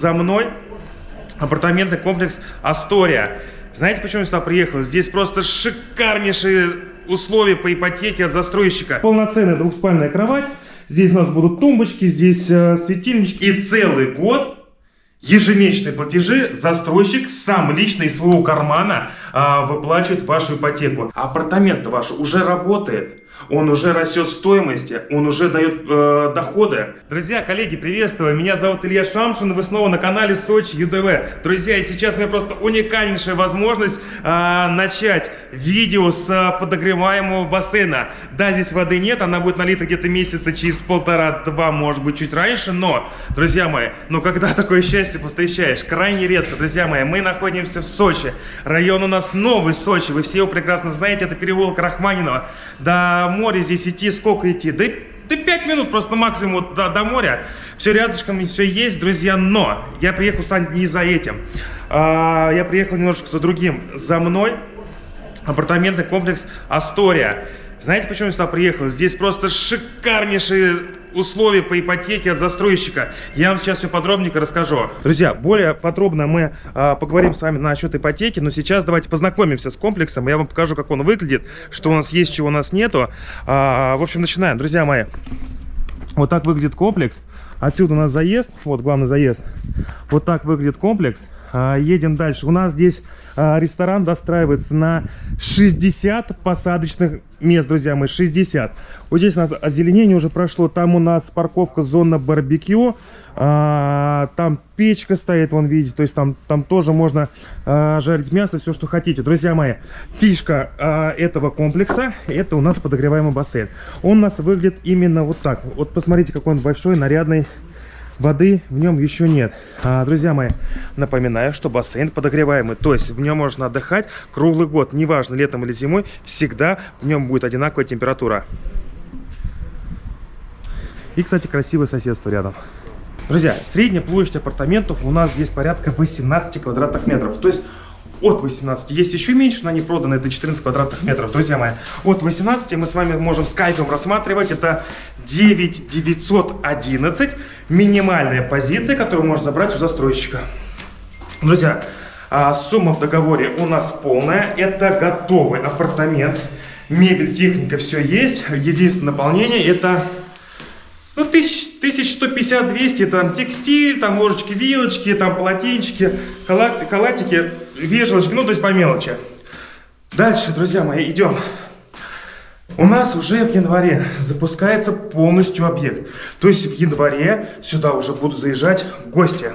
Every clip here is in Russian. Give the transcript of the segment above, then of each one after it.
за мной. Апартаментный комплекс Астория. Знаете, почему я сюда приехал? Здесь просто шикарнейшие условия по ипотеке от застройщика. Полноценная двухспальная кровать. Здесь у нас будут тумбочки, здесь э, светильнички. И целый год ежемесячные платежи застройщик сам лично из своего кармана э, выплачивает вашу ипотеку. Апартамент ваш уже работает он уже растет в стоимости, он уже дает э, доходы. Друзья, коллеги, приветствую, меня зовут Илья Шамшин, вы снова на канале Сочи ЮДВ. Друзья, и сейчас у меня просто уникальнейшая возможность э, начать видео с подогреваемого бассейна. Да, здесь воды нет, она будет налита где-то месяца через полтора-два, может быть, чуть раньше, но, друзья мои, ну когда такое счастье встречаешь? Крайне редко, друзья мои, мы находимся в Сочи, район у нас новый Сочи, вы все его прекрасно знаете, это переулок Рахманинова. Да, море здесь идти, сколько идти? Да, да 5 минут просто максимум до, до моря. Все рядышком, все есть, друзья. Но я приехал сюда не за этим. А, я приехал немножко за другим. За мной апартаментный комплекс Астория. Знаете, почему я сюда приехал? Здесь просто шикарнейшие условия по ипотеке от застройщика. Я вам сейчас все подробненько расскажу. Друзья, более подробно мы а, поговорим с вами насчет ипотеки, но сейчас давайте познакомимся с комплексом. Я вам покажу, как он выглядит, что у нас есть, чего у нас нету. А, в общем, начинаем. Друзья мои, вот так выглядит комплекс. Отсюда у нас заезд, вот главный заезд. Вот так выглядит комплекс. А, едем дальше. У нас здесь а, ресторан достраивается на 60 посадочных мест, друзья мои, 60. Вот здесь у нас озеленение уже прошло, там у нас парковка, зона барбекю, а, там печка стоит, вон видите, то есть там, там тоже можно жарить мясо, все, что хотите. Друзья мои, фишка этого комплекса, это у нас подогреваемый бассейн. Он у нас выглядит именно вот так. Вот посмотрите, какой он большой, нарядный, Воды в нем еще нет. А, друзья мои, напоминаю, что бассейн подогреваемый. То есть в нем можно отдыхать круглый год. Неважно, летом или зимой, всегда в нем будет одинаковая температура. И, кстати, красивое соседство рядом. Друзья, средняя площадь апартаментов у нас здесь порядка 18 квадратных метров. То есть от 18. Есть еще меньше, но они проданы, это 14 квадратных метров. Друзья мои, от 18 мы с вами можем скайпом рассматривать. Это 9911, минимальная позиция, которую можно забрать у застройщика. Друзья, а, сумма в договоре у нас полная. Это готовый апартамент. Мебель, техника, все есть. Единственное наполнение это ну, 1150-200, там текстиль, там ложечки, вилочки, там полотенчики, халат, халатики, вешалочки, ну, то есть по мелочи. Дальше, друзья мои, идем. У нас уже в январе запускается полностью объект. То есть в январе сюда уже будут заезжать гости.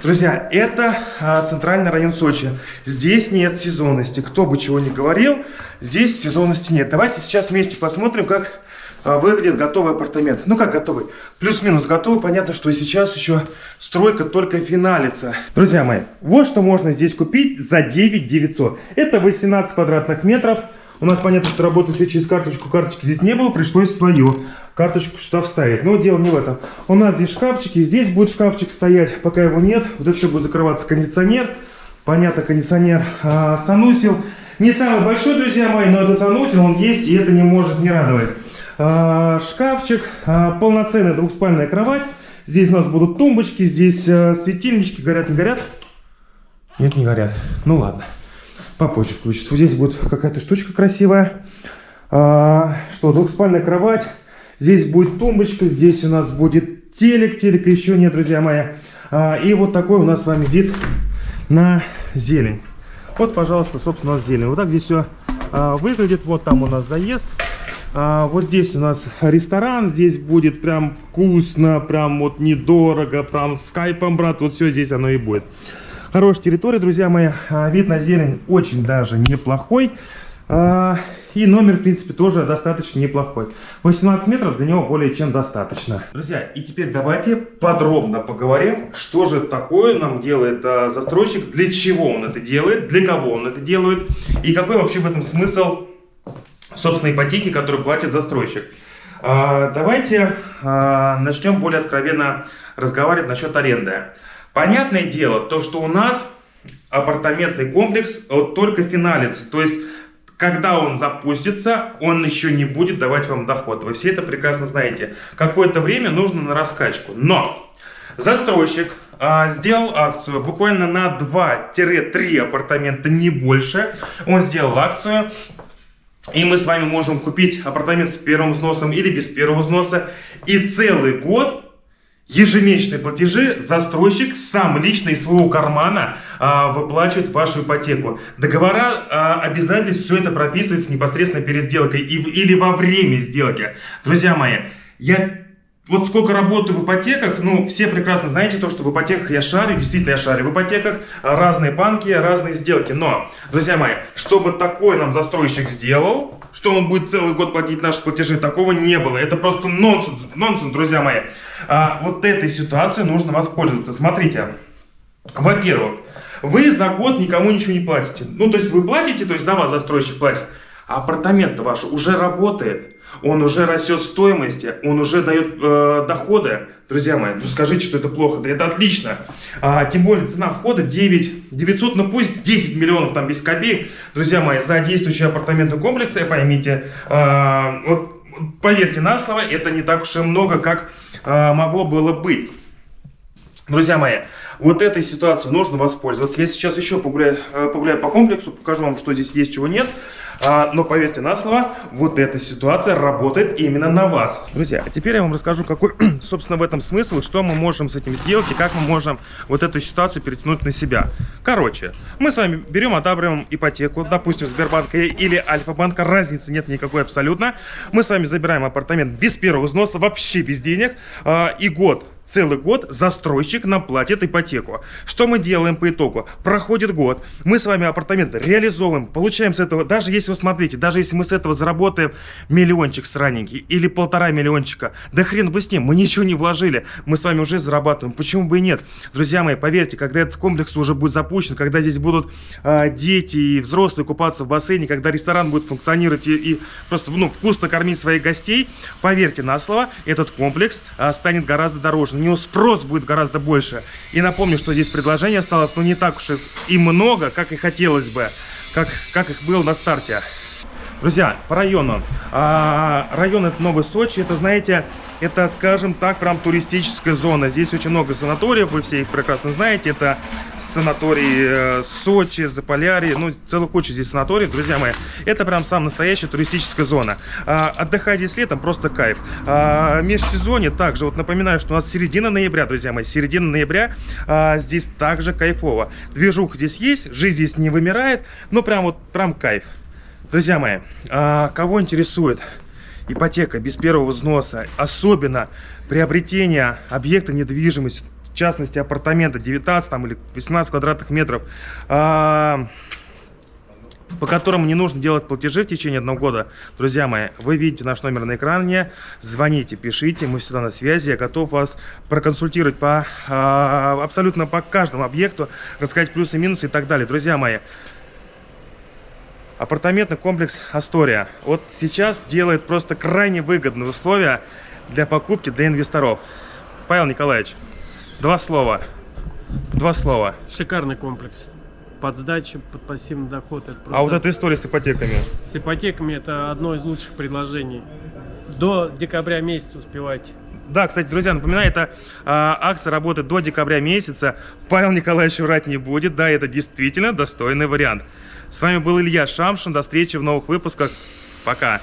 Друзья, это а, центральный район Сочи. Здесь нет сезонности. Кто бы чего ни говорил, здесь сезонности нет. Давайте сейчас вместе посмотрим, как а, выглядит готовый апартамент. Ну как готовый? Плюс-минус готовый. Понятно, что сейчас еще стройка только финалится. Друзья мои, вот что можно здесь купить за 9 900. Это 18 квадратных метров. У нас понятно, что работать все через карточку. Карточки здесь не было, пришлось свою карточку сюда вставить. Но дело не в этом. У нас здесь шкафчики, здесь будет шкафчик стоять, пока его нет. Вот это все будет закрываться кондиционер. Понятно, кондиционер а, санусил. Не самый большой, друзья мои, но это санусил, он есть, и это не может не радовать. А, шкафчик, а, полноценная двухспальная кровать. Здесь у нас будут тумбочки, здесь а, светильнички. Горят, не горят? Нет, не горят. Ну ладно, попозже включат. Вот здесь будет какая-то штучка красивая. Что, двухспальная кровать. Здесь будет тумбочка, здесь у нас будет телек. Телека еще нет, друзья мои. И вот такой у нас с вами вид на зелень. Вот, пожалуйста, собственно, зелень. Вот так здесь все выглядит. Вот там у нас заезд. А, вот здесь у нас ресторан, здесь будет прям вкусно, прям вот недорого, прям скайпом, брат, вот все здесь оно и будет. Хорошая территория, друзья мои, а, вид на зелень очень даже неплохой. А, и номер, в принципе, тоже достаточно неплохой. 18 метров для него более чем достаточно. Друзья, и теперь давайте подробно поговорим, что же такое нам делает а, застройщик, для чего он это делает, для кого он это делает, и какой вообще в этом смысл собственно, ипотеки, которую платит застройщик. Давайте начнем более откровенно разговаривать насчет аренды. Понятное дело, то, что у нас апартаментный комплекс вот только финалится. То есть, когда он запустится, он еще не будет давать вам доход. Вы все это прекрасно знаете. Какое-то время нужно на раскачку. Но застройщик а, сделал акцию буквально на 2-3 апартамента, не больше. Он сделал акцию. И мы с вами можем купить апартамент с первым взносом или без первого взноса. И целый год ежемесячные платежи застройщик сам лично из своего кармана а, выплачивает вашу ипотеку. Договора а, обязательств, все это прописывается непосредственно перед сделкой и, или во время сделки. Друзья мои, я вот сколько работаю в ипотеках, ну, все прекрасно знаете то, что в ипотеках я шарю, действительно я шарю в ипотеках, разные банки, разные сделки. Но, друзья мои, чтобы такой нам застройщик сделал, что он будет целый год платить наши платежи, такого не было. Это просто нонсенс, нонсенс, друзья мои. А, вот этой ситуацией нужно воспользоваться. Смотрите, во-первых, вы за год никому ничего не платите. Ну, то есть вы платите, то есть за вас застройщик платит. Апартамент ваш уже работает он уже растет стоимости, он уже дает э, доходы. Друзья мои, ну скажите, что это плохо, да это отлично. А, тем более цена входа 9 900, ну пусть 10 миллионов там без копеек. Друзья мои, за действующий апартаментный комплекс, поймите, э, вот поверьте на слово, это не так уж и много, как э, могло было быть. Друзья мои, вот этой ситуацией нужно воспользоваться. Я сейчас еще погуляю, э, погуляю по комплексу, покажу вам, что здесь есть, чего нет. А, но поверьте на слово, вот эта ситуация работает именно на вас. Друзья, а теперь я вам расскажу, какой, собственно, в этом смысл, что мы можем с этим сделать и как мы можем вот эту ситуацию перетянуть на себя. Короче, мы с вами берем, одабриваем ипотеку, допустим, Сбербанка или Альфа-банка, разницы нет никакой абсолютно. Мы с вами забираем апартамент без первого взноса, вообще без денег, а, и год целый год застройщик нам платит ипотеку. Что мы делаем по итогу? Проходит год, мы с вами апартаменты реализовываем, получаем с этого, даже если вы смотрите, даже если мы с этого заработаем миллиончик сраненький или полтора миллиончика, да хрен бы с ним, мы ничего не вложили, мы с вами уже зарабатываем, почему бы и нет? Друзья мои, поверьте, когда этот комплекс уже будет запущен, когда здесь будут э, дети и взрослые купаться в бассейне, когда ресторан будет функционировать и, и просто ну, вкусно кормить своих гостей, поверьте на слово, этот комплекс э, станет гораздо дороже него спрос будет гораздо больше. И напомню, что здесь предложений осталось, но не так уж и много, как и хотелось бы, как, как их было на старте. Друзья, по району. А, район это Новый Сочи, это, знаете, это, скажем так, прям туристическая зона. Здесь очень много санаториев, вы все их прекрасно знаете. Это санаторий э, Сочи, Заполярье, ну, целую кучу здесь санаториев, друзья мои. Это прям сам настоящая туристическая зона. А, отдыхать здесь летом просто кайф. А, межсезонье также, вот напоминаю, что у нас середина ноября, друзья мои, середина ноября, а, здесь также кайфово. Движуха здесь есть, жизнь здесь не вымирает, но прям вот, прям кайф. Друзья мои, а, кого интересует ипотека без первого взноса, особенно приобретение объекта недвижимости, в частности апартамента 19 там, или 18 квадратных метров, а, по которому не нужно делать платежи в течение одного года, друзья мои, вы видите наш номер на экране, звоните, пишите, мы всегда на связи, я готов вас проконсультировать по а, абсолютно по каждому объекту, рассказать плюсы, минусы и так далее. Друзья мои, апартаментный комплекс Астория. Вот сейчас делает просто крайне выгодные условия для покупки для инвесторов. Павел Николаевич, два слова. Два слова. Шикарный комплекс. Под сдачу, под пассивный доход. Это а вот эта история с ипотеками? С ипотеками это одно из лучших предложений. До декабря месяца успевайте. Да, кстати, друзья, напоминаю, эта а, акция работает до декабря месяца. Павел Николаевич врать не будет. Да, это действительно достойный вариант. С вами был Илья Шамшин. До встречи в новых выпусках. Пока.